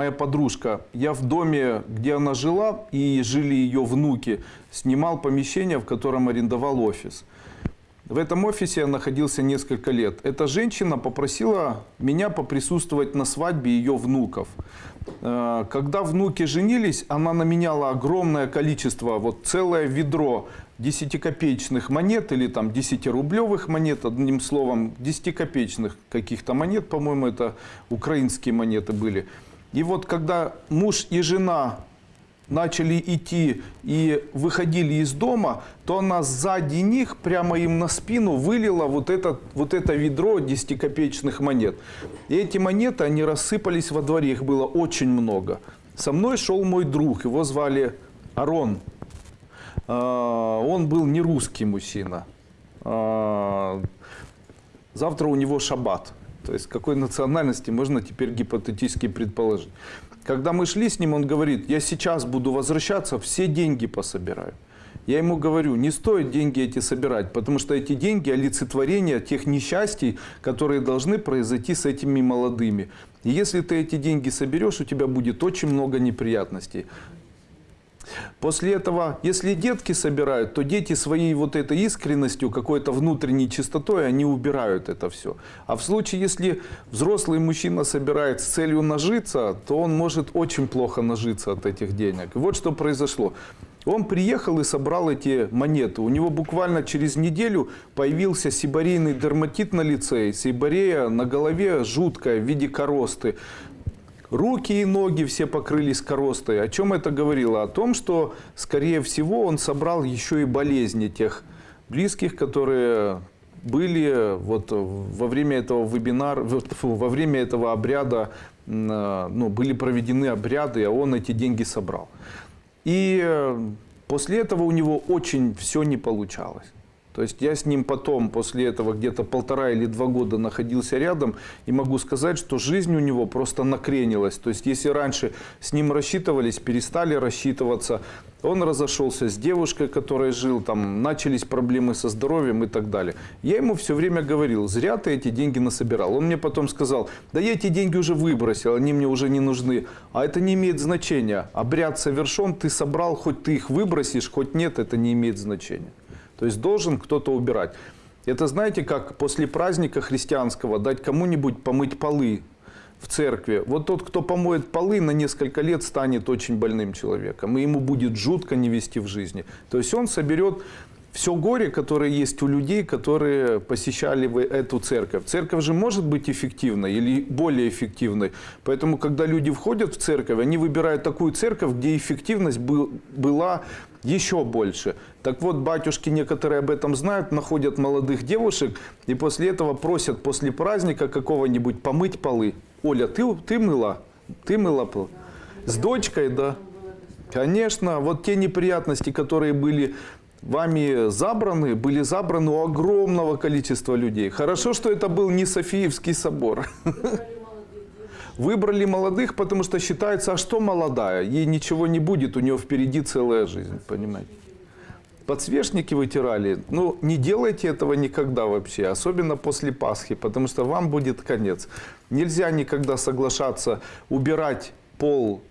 Моя подружка, я в доме, где она жила, и жили ее внуки, снимал помещение, в котором арендовал офис. В этом офисе я находился несколько лет. Эта женщина попросила меня поприсутствовать на свадьбе ее внуков. Э, Когда внуки женились, она наменяла огромное количество, вот целое ведро 10-копеечных монет или там 10-рублевых монет, одним словом, 10-копеечных каких-то монет, по-моему, это украинские монеты были. И вот когда муж и жена начали идти и выходили из дома, то она сзади них прямо им на спину вылила вот это, вот это ведро 10-копеечных монет. И эти монеты, они рассыпались во дворе, их было очень много. Со мной шел мой друг, его звали Арон. А, Он был не русский мужчина. А, Завтра у него шаббат. То есть какой национальности можно теперь гипотетически предположить. Когда мы шли с ним, он говорит, я сейчас буду возвращаться, все деньги пособираю. Я ему говорю, не стоит деньги эти собирать, потому что эти деньги – олицетворение тех несчастий, которые должны произойти с этими молодыми. И если ты эти деньги соберешь, у тебя будет очень много неприятностей. После этого, если детки собирают, то дети своей вот этой искренностью, какой-то внутренней чистотой, они убирают это все. А в случае, если взрослый мужчина собирает с целью нажиться, то он может очень плохо нажиться от этих денег. И вот что произошло. Он приехал и собрал эти монеты. У него буквально через неделю появился сибарейный дерматит на лице, сибарея на голове жуткая в виде коросты. Руки и ноги все покрылись коростой. О чем это говорило? О том, что, скорее всего, он собрал еще и болезни тех близких, которые были вот во время этого вебинара, во время этого обряда, м, ну, были проведены обряды, а он эти деньги собрал. И э, после этого у него очень все не получалось. То есть я с ним потом, после этого, где-то полтора или два года находился рядом, и могу сказать, что жизнь у него просто накренилась. То есть если раньше с ним рассчитывались, перестали рассчитываться, он разошелся с девушкой, которой жил, там начались проблемы со здоровьем и так далее. Я ему все время говорил, зря ты эти деньги насобирал. Он мне потом сказал, да я эти деньги уже выбросил, они мне уже не нужны. А это не имеет значения. Обряд совершен, ты собрал, хоть ты их выбросишь, хоть нет, это не имеет значения. То есть должен кто-то убирать. Это знаете, как после праздника христианского дать кому-нибудь помыть полы в церкви. Вот тот, кто помоет полы, на несколько лет станет очень больным человеком. И ему будет жутко не вести в жизни. То есть он соберет все горе, которое есть у людей, которые посещали вы эту церковь. Церковь же может быть эффективной или более эффективной. Поэтому, когда люди входят в церковь, они выбирают такую церковь, где эффективность был, была еще больше. Так вот, батюшки некоторые об этом знают, находят молодых девушек и после этого просят после праздника какого-нибудь помыть полы. Оля, ты, ты мыла? Ты мыла пол? С дочкой, да? Конечно, вот те неприятности, которые были вами забраны, были забраны у огромного количества людей. Хорошо, что это был не Софиевский собор. Выбрали молодых, потому что считается, а что молодая? Ей ничего не будет, у нее впереди целая жизнь, понимаете? Подсвечники вытирали. Ну, не делайте этого никогда вообще, особенно после Пасхи, потому что вам будет конец. Нельзя никогда соглашаться убирать пол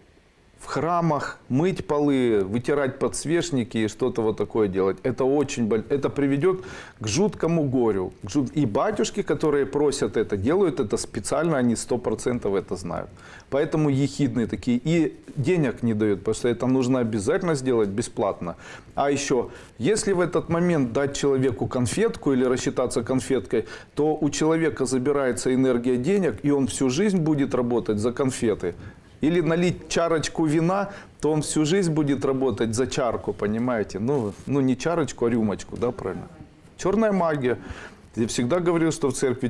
в храмах, мыть полы, вытирать подсвечники и что-то вот такое делать. Это очень боль... это приведет к жуткому горю. И батюшки, которые просят это, делают это специально, они сто процентов это знают. Поэтому ехидные такие. И денег не дают, потому что это нужно обязательно сделать бесплатно. А еще, если в этот момент дать человеку конфетку или рассчитаться конфеткой, то у человека забирается энергия денег, и он всю жизнь будет работать за конфеты. Или налить чарочку вина, то он всю жизнь будет работать за чарку, понимаете? Ну, ну не чарочку, а рюмочку, да, правильно? Черная магия. Я всегда говорил, что в церкви